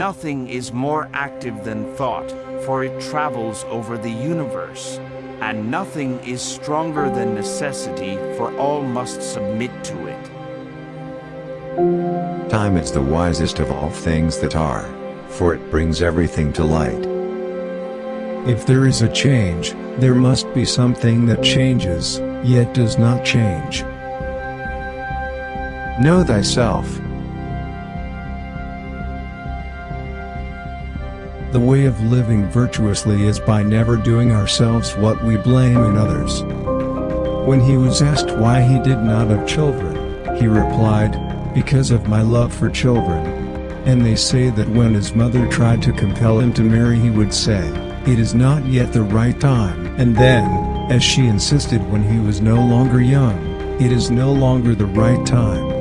Nothing is more active than thought, for it travels over the universe. And nothing is stronger than necessity, for all must submit to it. Time is the wisest of all things that are, for it brings everything to light. If there is a change, there must be something that changes, yet does not change. Know thyself. The way of living virtuously is by never doing ourselves what we blame in others. When he was asked why he did not have children, he replied, Because of my love for children. And they say that when his mother tried to compel him to marry he would say, It is not yet the right time. And then, as she insisted when he was no longer young, It is no longer the right time.